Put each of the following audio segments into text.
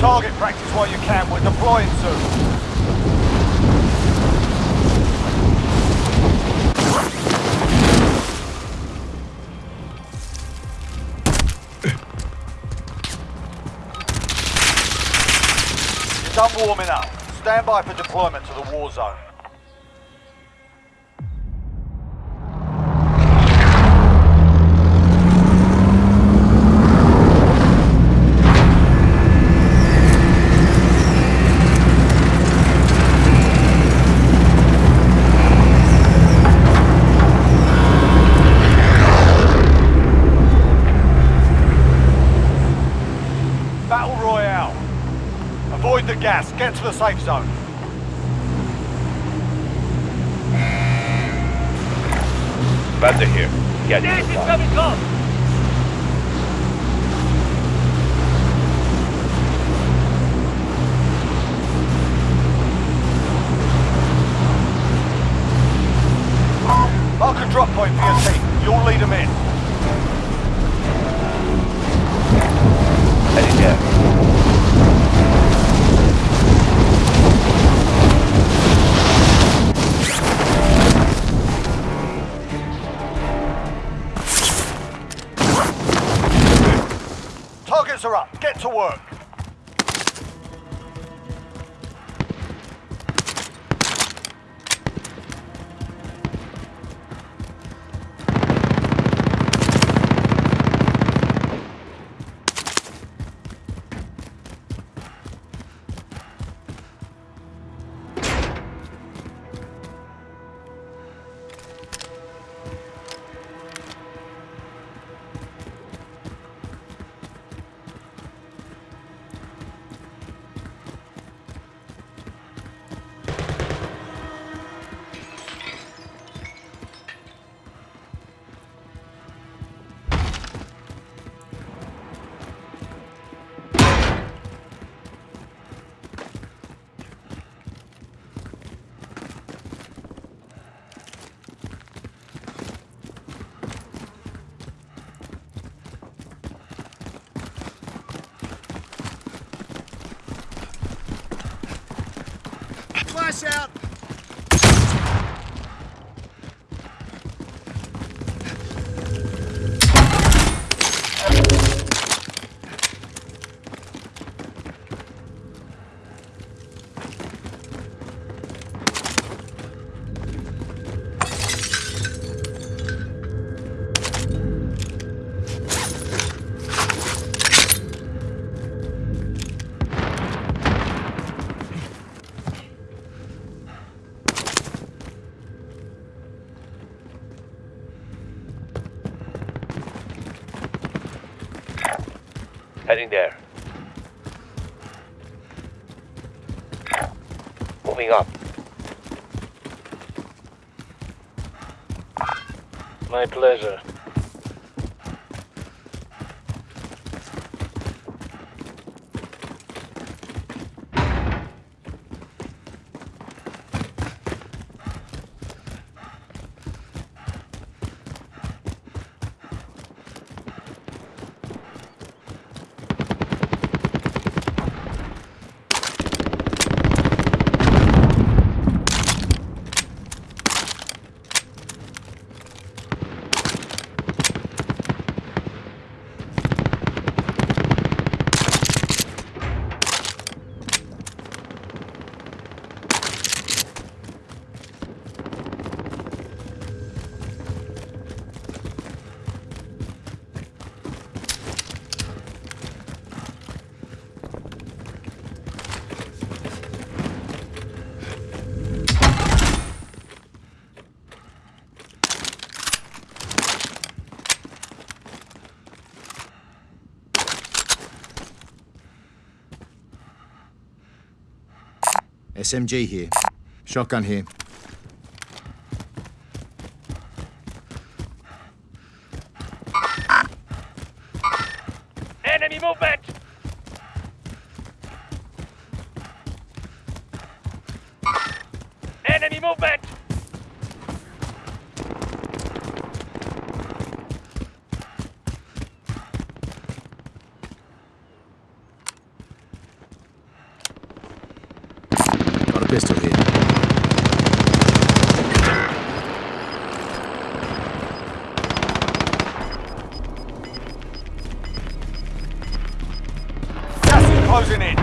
target practice while you can. We're deploying soon. You're done warming up. Stand by for deployment to the war zone. Battle Royale. Avoid the gas. Get to the safe zone. Bender here. Get side. Mark a drop point for your team. You'll lead them in. Heading there. Are up. Get to work. Out! Heading there. Moving up. My pleasure. SMG here. Shotgun here. Pistol here. Gas is closing in.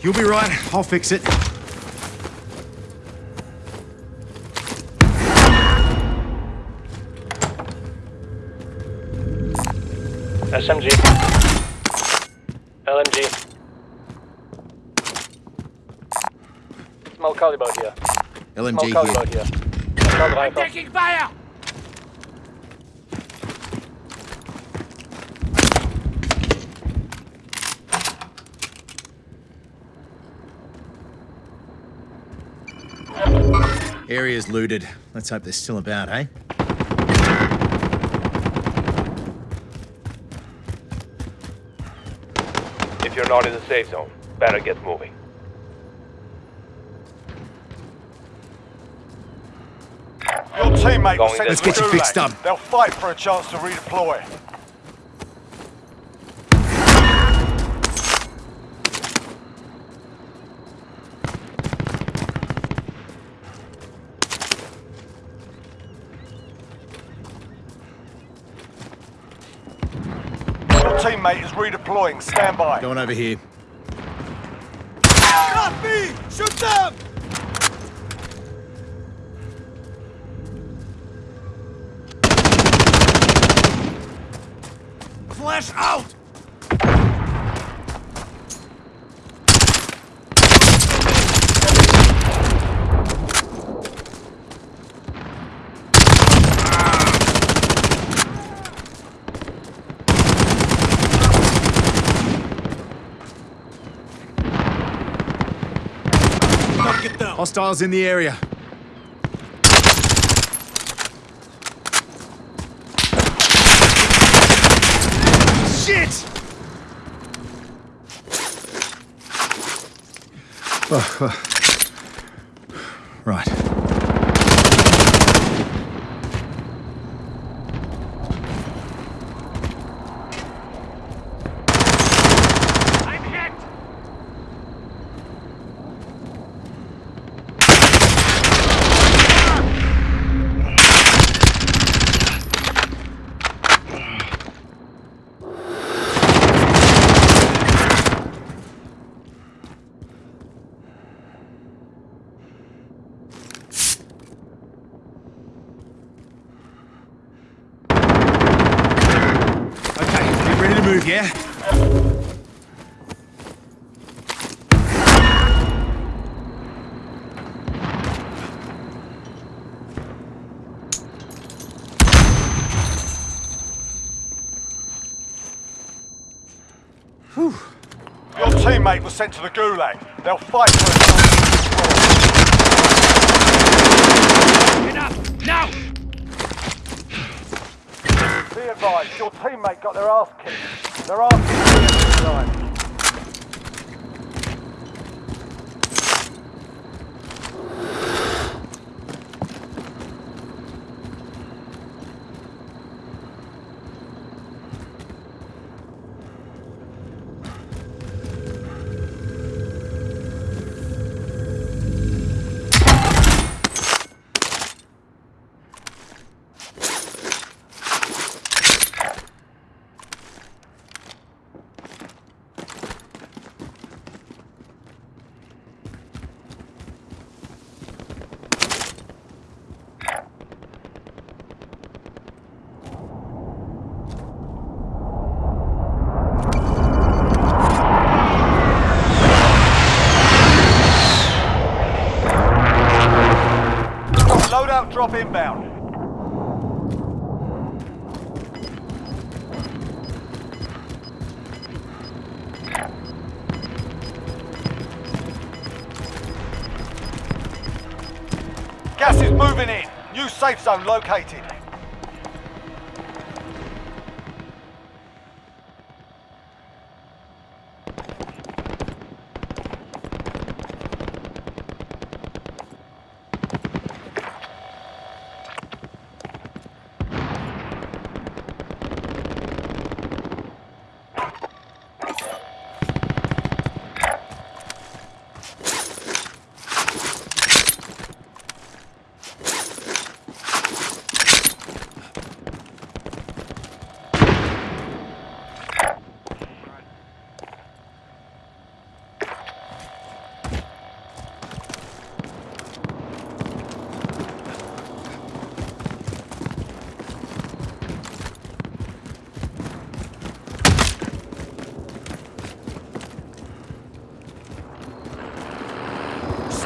You'll be right. I'll fix it. SMG. LMG. Small caliber here. Small caliber here. here. Assault rifle. Area's looted. Let's hope they're still about, eh? Not in the safe zone, better get moving. Your teammate was Going sent this to the Let's get you fixed up. They'll fight for a chance to redeploy. Your teammate is redeploying. Stand by. Going over here. Not me! Shoot them! Flash out! Hostiles in the area. Shit! Oh, oh. Right. Okay, get ready to move, yeah? Your teammate was sent to the Gulag. They'll fight for a chance to Now! Be advised, your teammate got their ass kicked. Their ass kicked tonight. Loadout drop inbound. Gas is moving in. New safe zone located.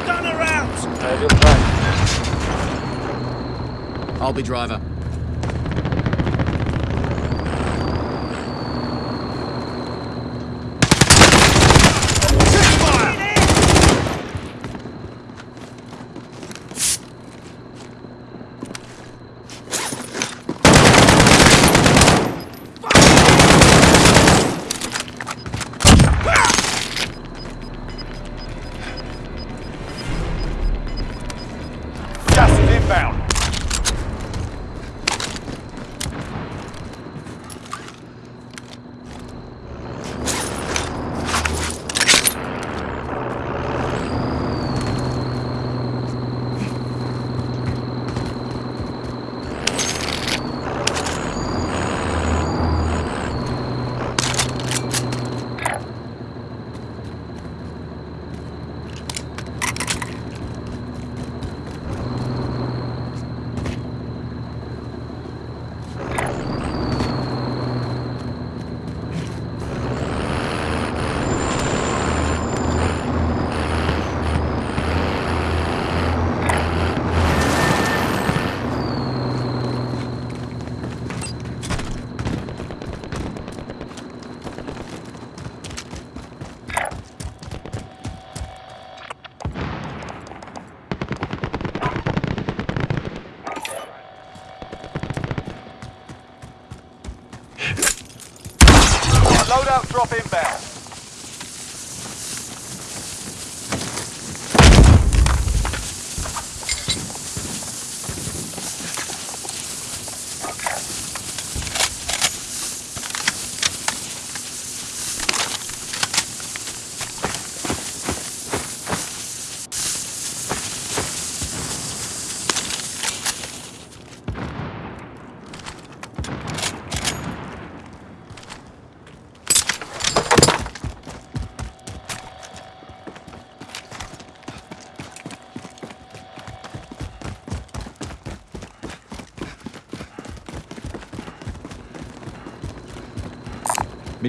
I will drive. I'll be driver.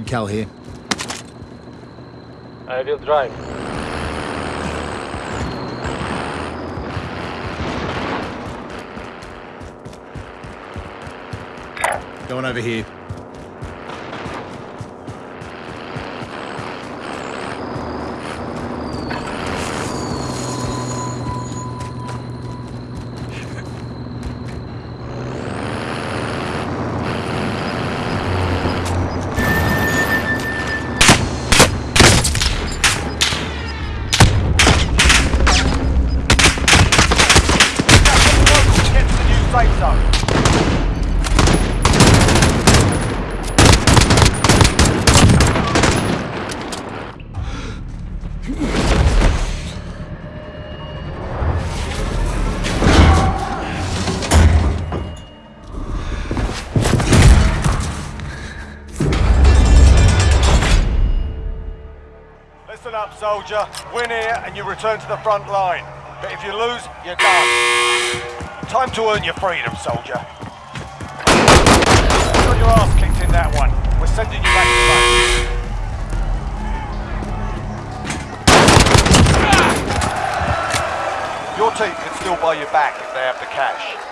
Mid-cal here. I will drive. Going over here. Win here and you return to the front line. But if you lose, you're done. Time to earn your freedom, soldier. You got your ass kicked in that one. We're sending you back to. Your team can still buy you back if they have the cash.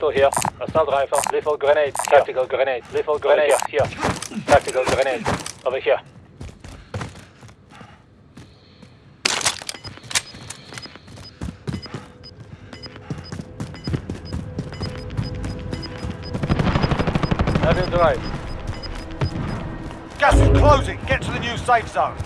Pistol here. Assault rifle. Lethal grenade. Tactical grenade. Lethal grenade. Here. here. Tactical grenade. Over here. Have drive. Gas is closing. Get to the new safe zone.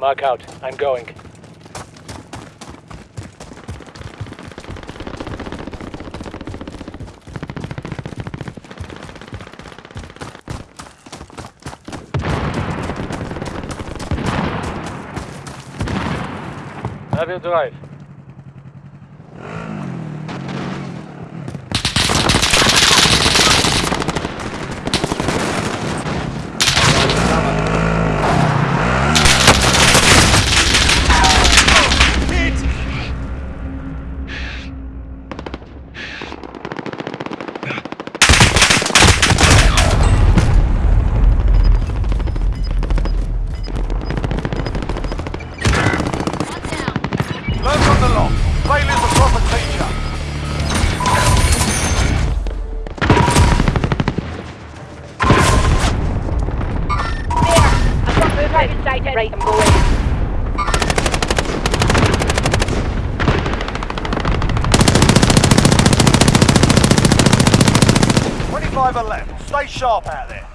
Mark out. I'm going. Have your drive. Right, I'm going. Left. Stay sharp out there.